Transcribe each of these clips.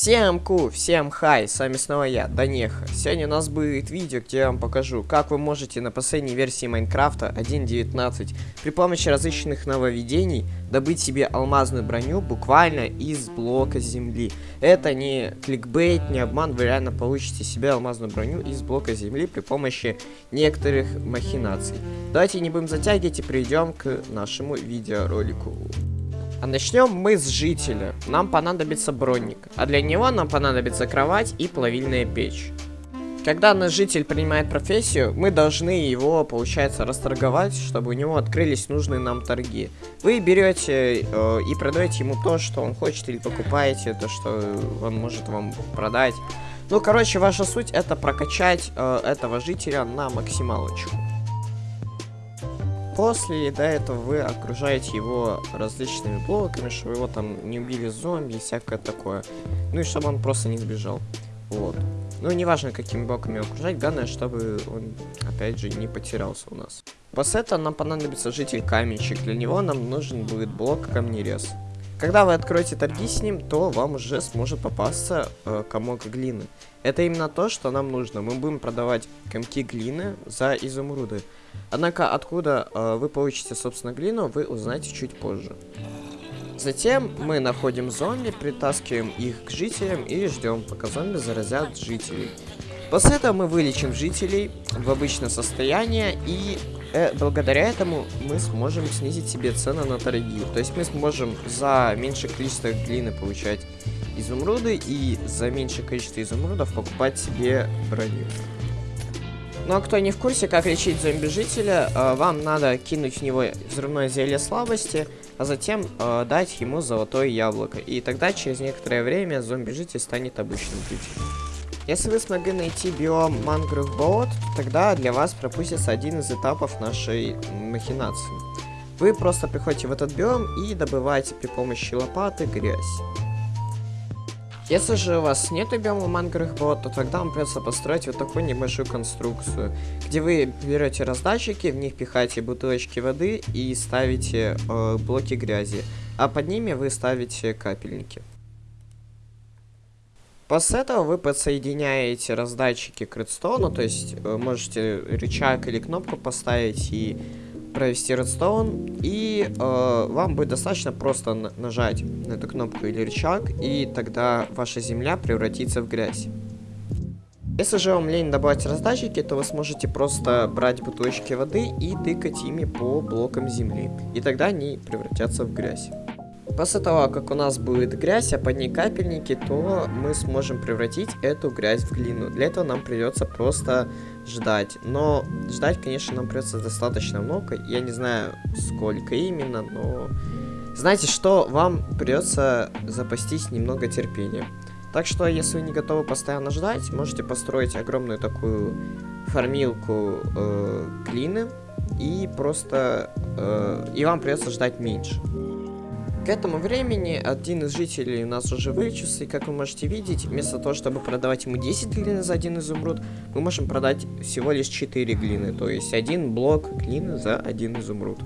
Всем ку, всем хай, с вами снова я, Данеха. Сегодня у нас будет видео, где я вам покажу, как вы можете на последней версии Майнкрафта 1.19 при помощи различных нововведений добыть себе алмазную броню буквально из блока земли. Это не кликбейт, не обман, вы реально получите себе алмазную броню из блока земли при помощи некоторых махинаций. Давайте не будем затягивать и перейдем к нашему видеоролику. А начнем мы с жителя. Нам понадобится броник, а для него нам понадобится кровать и плавильная печь. Когда наш житель принимает профессию, мы должны его, получается, расторговать, чтобы у него открылись нужные нам торги. Вы берете э, и продаете ему то, что он хочет, или покупаете то, что он может вам продать. Ну, короче, ваша суть это прокачать э, этого жителя на максималочку. После до этого вы окружаете его различными блоками, чтобы его там не убили зомби и всякое такое. Ну и чтобы он просто не сбежал. Вот. Ну, неважно, какими блоками окружать, главное, чтобы он, опять же, не потерялся у нас. После этого нам понадобится житель каменщик. Для него нам нужен будет блок камнерез. Когда вы откроете торги с ним, то вам уже сможет попасться э, комок глины. Это именно то, что нам нужно. Мы будем продавать комки глины за изумруды. Однако, откуда э, вы получите, собственно, глину, вы узнаете чуть позже. Затем мы находим зомби, притаскиваем их к жителям и ждем, пока зомби заразят жителей. После этого мы вылечим жителей в обычное состояние и э, благодаря этому мы сможем снизить себе цены на торги. То есть мы сможем за меньшее количество глины получать изумруды и за меньшее количество изумрудов покупать себе броню. Ну а кто не в курсе, как лечить зомби-жителя, э, вам надо кинуть в него взрывное зелье слабости, а затем э, дать ему золотое яблоко. И тогда через некоторое время зомби-житель станет обычным жителем. Если вы смогли найти биом мангров болот, тогда для вас пропустится один из этапов нашей махинации. Вы просто приходите в этот биом и добываете при помощи лопаты грязь. Если же у вас нет биома мангровых болот, то тогда вам придется построить вот такую небольшую конструкцию, где вы берете раздатчики, в них пихаете бутылочки воды и ставите э, блоки грязи, а под ними вы ставите капельники. После этого вы подсоединяете раздатчики к редстоуну, то есть э, можете рычаг или кнопку поставить и провести редстоун, и э, вам будет достаточно просто нажать на эту кнопку или рычаг, и тогда ваша земля превратится в грязь. Если же вам лень добавить раздатчики, то вы сможете просто брать бутылочки воды и тыкать ими по блокам земли, и тогда они превратятся в грязь. После того, как у нас будет грязь, а под ней капельники, то мы сможем превратить эту грязь в глину. Для этого нам придется просто ждать. Но ждать, конечно, нам придется достаточно много. Я не знаю, сколько именно, но... Знаете что? Вам придется запастись немного терпения. Так что, если вы не готовы постоянно ждать, можете построить огромную такую фармилку э, глины. И просто... Э, и вам придется ждать меньше. К этому времени один из жителей у нас уже вылечился, и как вы можете видеть, вместо того, чтобы продавать ему 10 глины за один изумруд, мы можем продать всего лишь 4 глины, то есть один блок глины за один изумруд.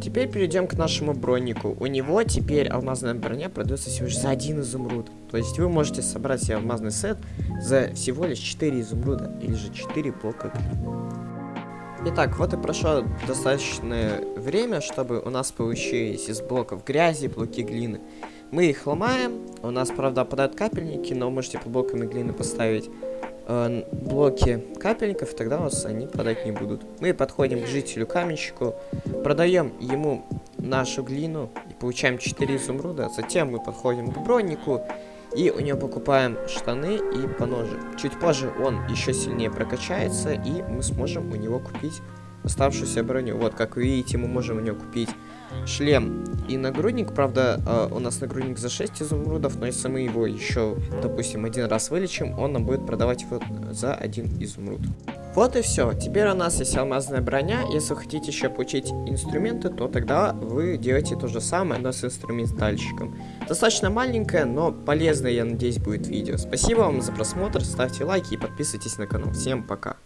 Теперь перейдем к нашему бронику. У него теперь алмазная броня продается всего лишь за один изумруд. То есть вы можете собрать себе алмазный сет за всего лишь 4 изумруда, или же 4 блока глины. Итак, вот и прошло достаточное время, чтобы у нас получились из блоков грязи блоки глины. Мы их ломаем, у нас, правда, падают капельники, но можете под блоками глины поставить э, блоки капельников, тогда у вас они падать не будут. Мы подходим к жителю-каменщику, продаем ему нашу глину и получаем 4 изумруда, затем мы подходим к бронику, и у него покупаем штаны и поножи. Чуть позже он еще сильнее прокачается, и мы сможем у него купить оставшуюся броню. Вот, как вы видите, мы можем у него купить шлем и нагрудник. Правда, э, у нас нагрудник за 6 изумрудов, но если мы его еще, допустим, один раз вылечим, он нам будет продавать его за один изумруд. Вот и все. Теперь у нас есть алмазная броня. Если вы хотите еще получить инструменты, то тогда вы делаете то же самое, но с инструментальщиком. Достаточно маленькое, но полезное, я надеюсь, будет видео. Спасибо вам за просмотр, ставьте лайки и подписывайтесь на канал. Всем пока.